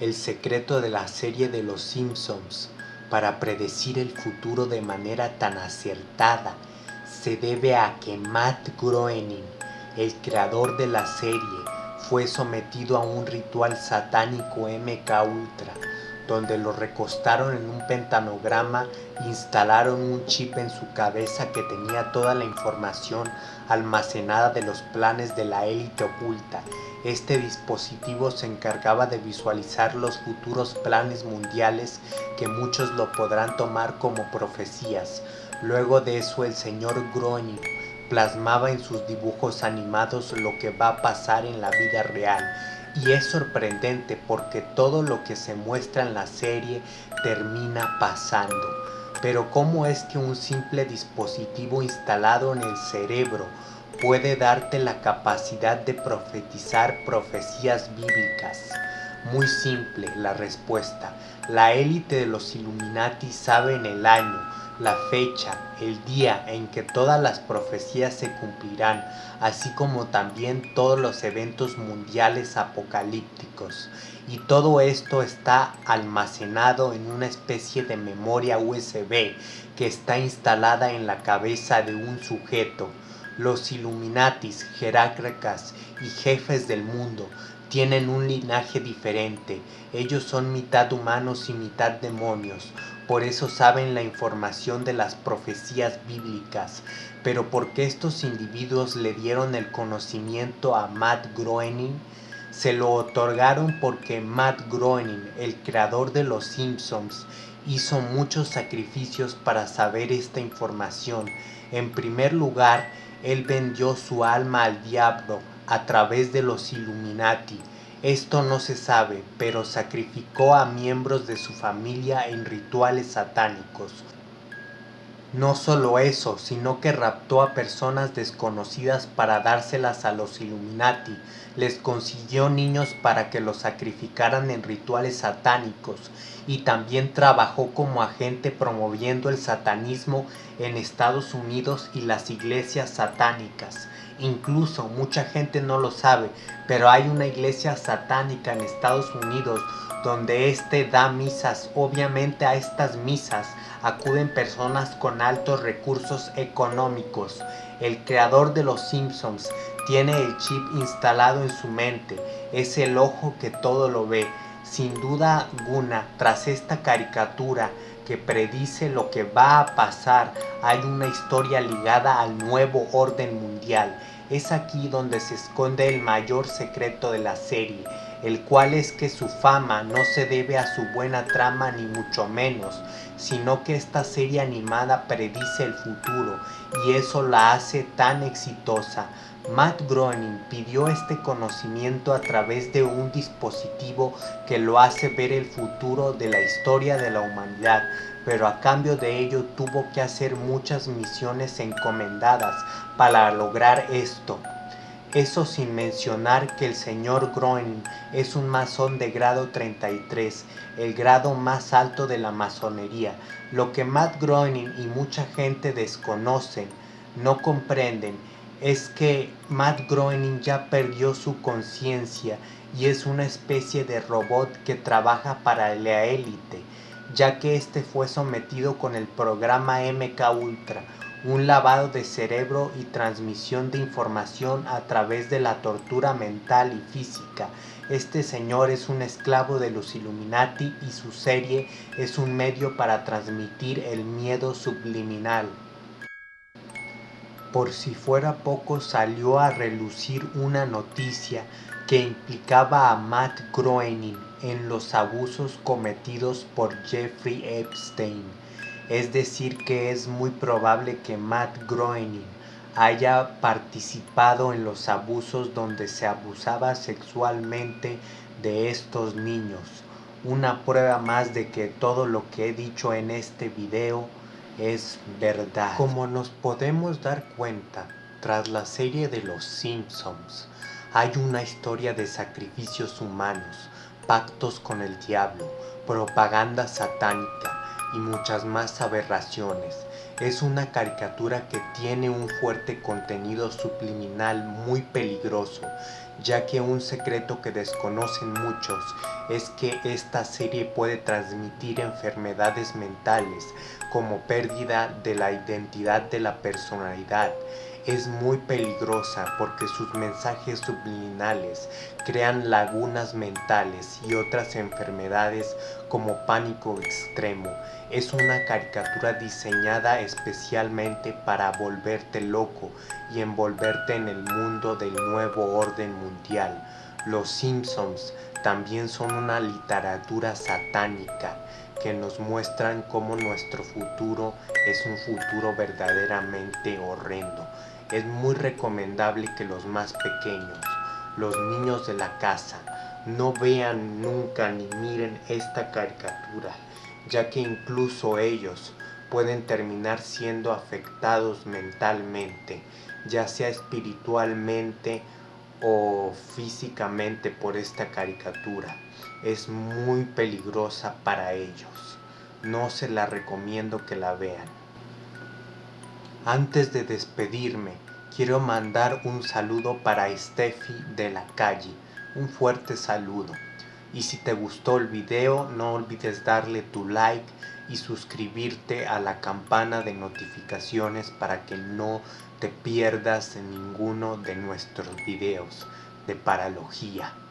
El secreto de la serie de Los Simpsons para predecir el futuro de manera tan acertada se debe a que Matt Groening, el creador de la serie, fue sometido a un ritual satánico MK Ultra, donde lo recostaron en un pentanograma instalaron un chip en su cabeza que tenía toda la información almacenada de los planes de la élite oculta. Este dispositivo se encargaba de visualizar los futuros planes mundiales que muchos lo podrán tomar como profecías. Luego de eso el señor Groening plasmaba en sus dibujos animados lo que va a pasar en la vida real. Y es sorprendente porque todo lo que se muestra en la serie termina pasando. Pero ¿cómo es que un simple dispositivo instalado en el cerebro puede darte la capacidad de profetizar profecías bíblicas? Muy simple la respuesta. La élite de los Illuminati sabe en el año, la fecha, el día en que todas las profecías se cumplirán, así como también todos los eventos mundiales apocalípticos. Y todo esto está almacenado en una especie de memoria USB que está instalada en la cabeza de un sujeto. Los Illuminatis, jerarcas y jefes del mundo tienen un linaje diferente. Ellos son mitad humanos y mitad demonios. Por eso saben la información de las profecías bíblicas. Pero ¿por qué estos individuos le dieron el conocimiento a Matt Groening? Se lo otorgaron porque Matt Groening, el creador de Los Simpsons, hizo muchos sacrificios para saber esta información. En primer lugar, él vendió su alma al diablo a través de los Illuminati esto no se sabe, pero sacrificó a miembros de su familia en rituales satánicos. No solo eso, sino que raptó a personas desconocidas para dárselas a los Illuminati, les consiguió niños para que los sacrificaran en rituales satánicos y también trabajó como agente promoviendo el satanismo en Estados Unidos y las iglesias satánicas. Incluso mucha gente no lo sabe, pero hay una iglesia satánica en Estados Unidos donde éste da misas. Obviamente a estas misas acuden personas con altos recursos económicos. El creador de los Simpsons tiene el chip instalado en su mente. Es el ojo que todo lo ve. Sin duda alguna, tras esta caricatura que predice lo que va a pasar, hay una historia ligada al nuevo orden mundial. Es aquí donde se esconde el mayor secreto de la serie, el cual es que su fama no se debe a su buena trama ni mucho menos, sino que esta serie animada predice el futuro y eso la hace tan exitosa. Matt Groening pidió este conocimiento a través de un dispositivo que lo hace ver el futuro de la historia de la humanidad, pero a cambio de ello tuvo que hacer muchas misiones encomendadas para lograr esto. Eso sin mencionar que el señor Groening es un masón de grado 33, el grado más alto de la masonería. Lo que Matt Groening y mucha gente desconocen, no comprenden, es que Matt Groening ya perdió su conciencia y es una especie de robot que trabaja para la élite ya que este fue sometido con el programa MK Ultra, un lavado de cerebro y transmisión de información a través de la tortura mental y física. Este señor es un esclavo de los Illuminati y su serie es un medio para transmitir el miedo subliminal. Por si fuera poco salió a relucir una noticia que implicaba a Matt Groening en los abusos cometidos por Jeffrey Epstein. Es decir que es muy probable que Matt Groening haya participado en los abusos donde se abusaba sexualmente de estos niños. Una prueba más de que todo lo que he dicho en este video es verdad. Como nos podemos dar cuenta, tras la serie de Los Simpsons, hay una historia de sacrificios humanos, pactos con el diablo, propaganda satánica y muchas más aberraciones. Es una caricatura que tiene un fuerte contenido subliminal muy peligroso, ya que un secreto que desconocen muchos es que esta serie puede transmitir enfermedades mentales como pérdida de la identidad de la personalidad, es muy peligrosa porque sus mensajes subliminales crean lagunas mentales y otras enfermedades como pánico extremo. Es una caricatura diseñada especialmente para volverte loco y envolverte en el mundo del nuevo orden mundial. Los Simpsons también son una literatura satánica que nos muestran cómo nuestro futuro es un futuro verdaderamente horrendo. Es muy recomendable que los más pequeños, los niños de la casa, no vean nunca ni miren esta caricatura, ya que incluso ellos pueden terminar siendo afectados mentalmente, ya sea espiritualmente o físicamente por esta caricatura. Es muy peligrosa para ellos. No se la recomiendo que la vean. Antes de despedirme, quiero mandar un saludo para Steffi de la calle. Un fuerte saludo. Y si te gustó el video, no olvides darle tu like y suscribirte a la campana de notificaciones para que no te pierdas en ninguno de nuestros videos de paralogía.